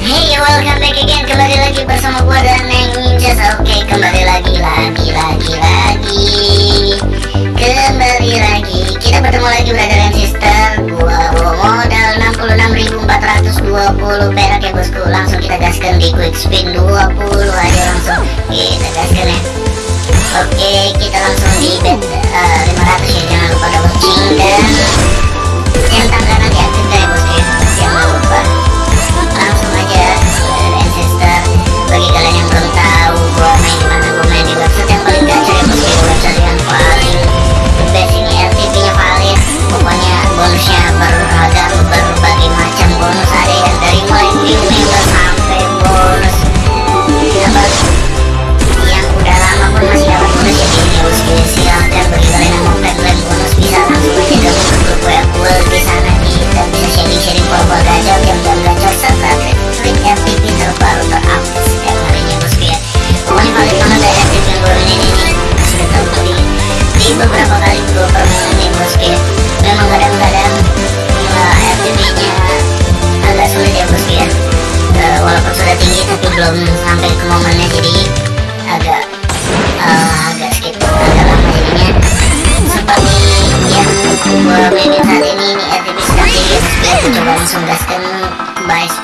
Hey welcome back again. Kembali lagi bersama gua dan Neng Ninjas Oke okay, kembali lagi lagi lagi lagi. Kembali lagi. Kita bertemu lagi brother and sister. Gua bawa modal 66.420 perak ya bosku. Langsung kita gaskan di quick spin 20 aja langsung. Kita gaskan ya. Oke okay, kita langsung di bet eh, uh, 500 ya. Jangan lupa double ching dan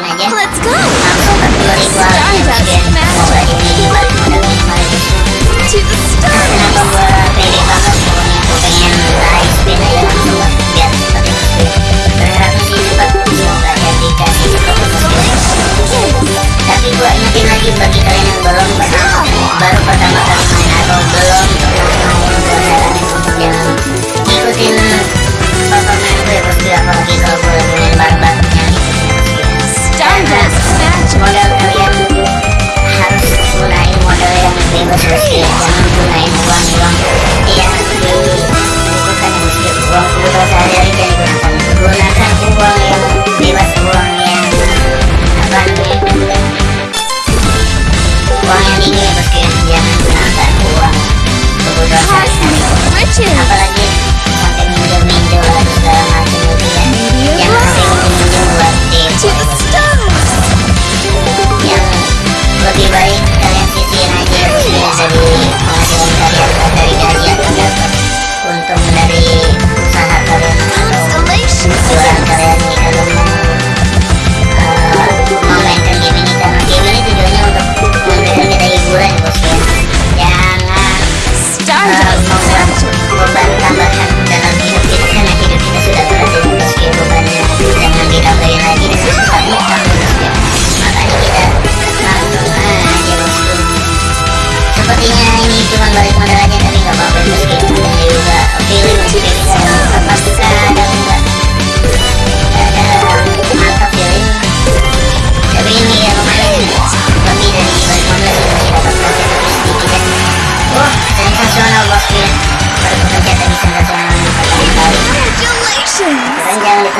Let's go.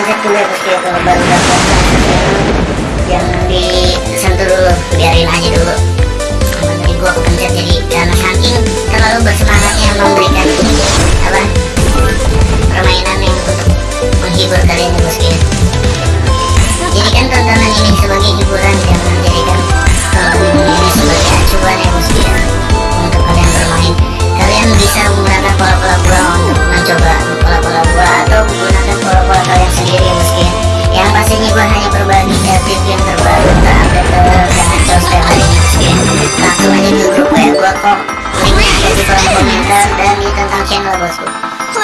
kecil ya kalau baru dapat jangan disentuh dulu biarin aja dulu jadi gua kepencet jadi karena saking terlalu bersemangatnya memberikan apa permainan yang untuk menghibur kalian bosku jadikan tontonan ini sebagai hiburan jangan jadikan kalau eh, ini sebagai acuan ya bosku untuk kalian bermain.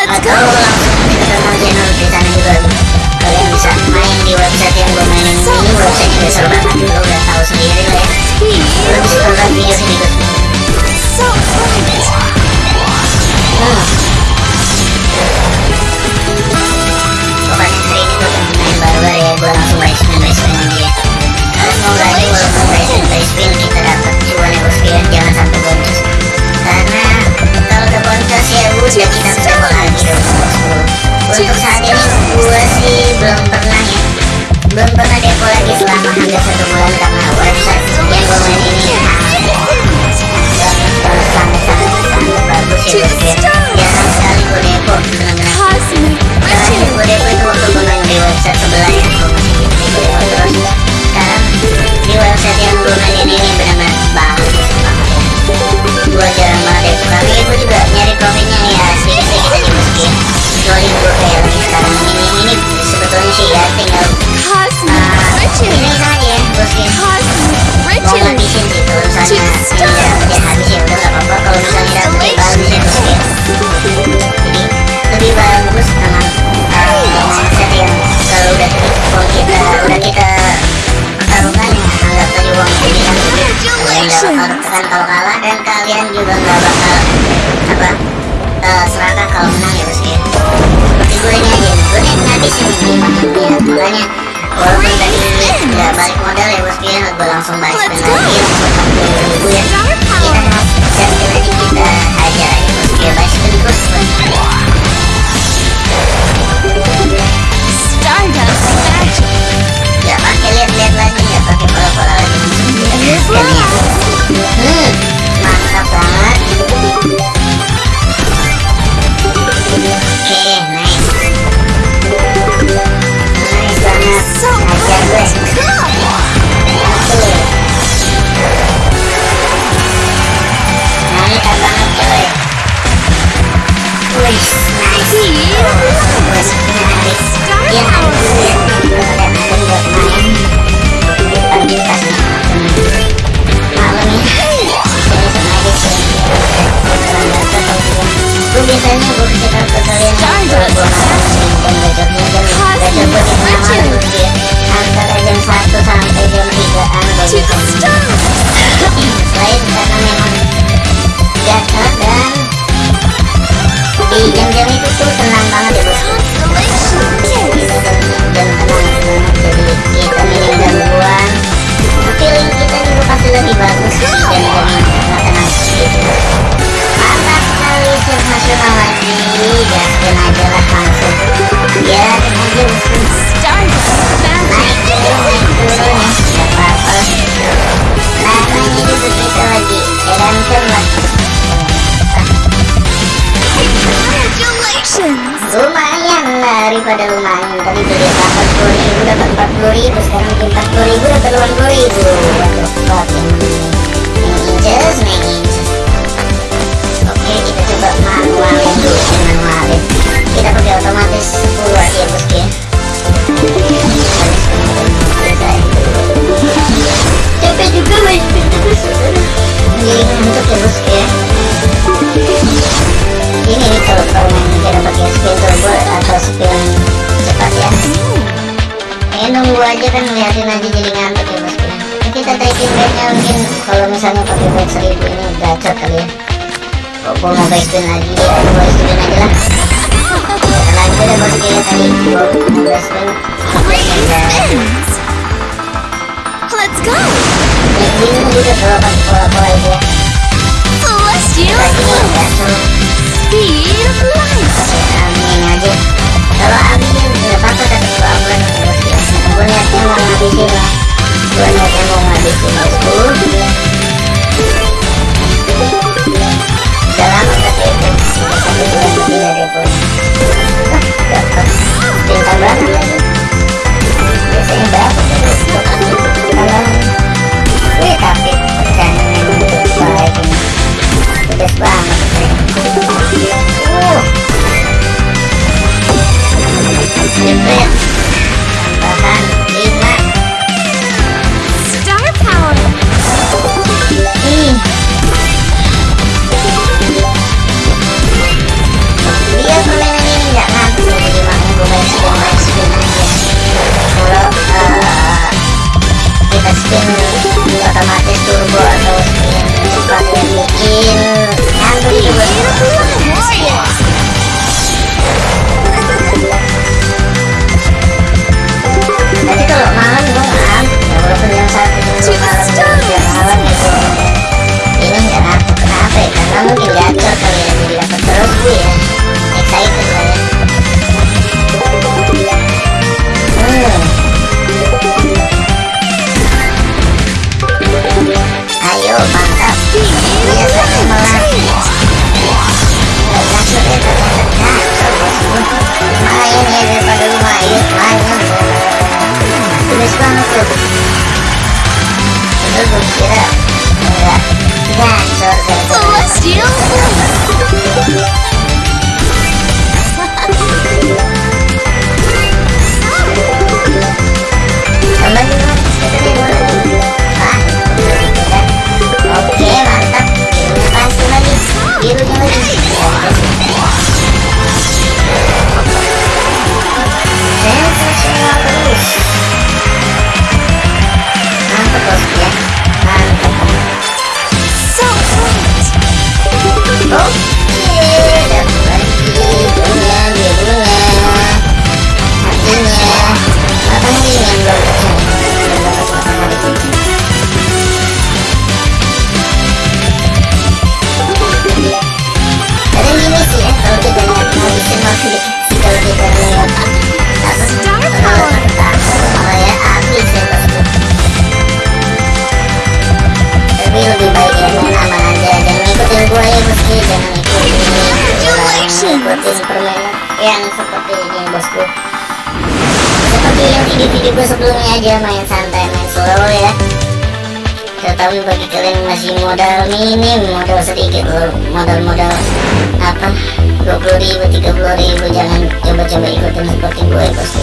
Let's go! 不朗诵白本来。season lagi ya dua season aja lah karena itu udah masuk ya tadi 12 kan Let's go. ini juga kalau pola-pola itu ya. Celestial Speed of aja. Kalau amin nggak apa tapi kalau aku lihat gue niatnya mau ngabisin lah. Gue niatnya mau ngabisin. Huh? jangan seperti Superman yang seperti ini bosku. Seperti yang video-video gue sebelumnya aja main santai main slow ya. Tetapi bagi kalian masih modal minim modal sedikit modal-modal apa? 20 ribu 30 ribu jangan coba-coba ikutin seperti gue ya, bosku.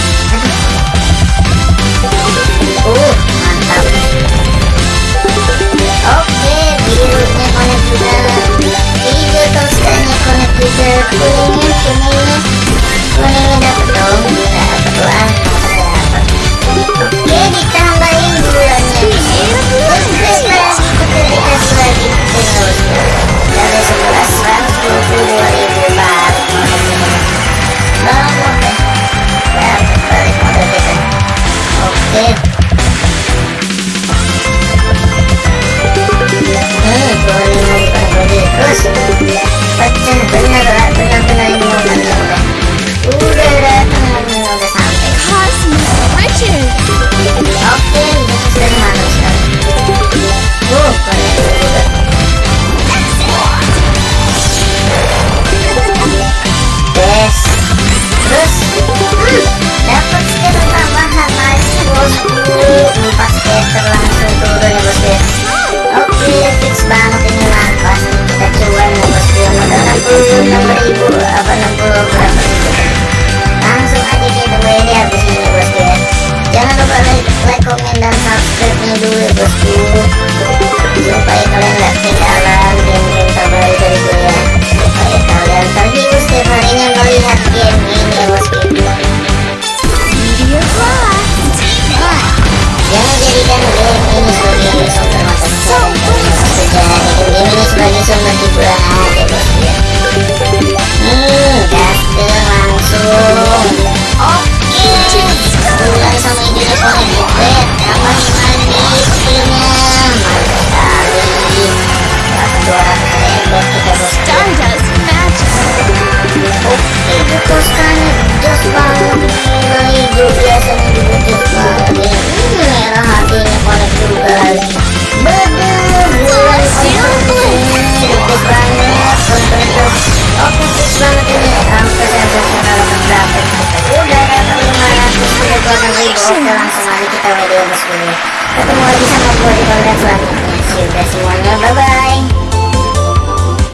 Yeah.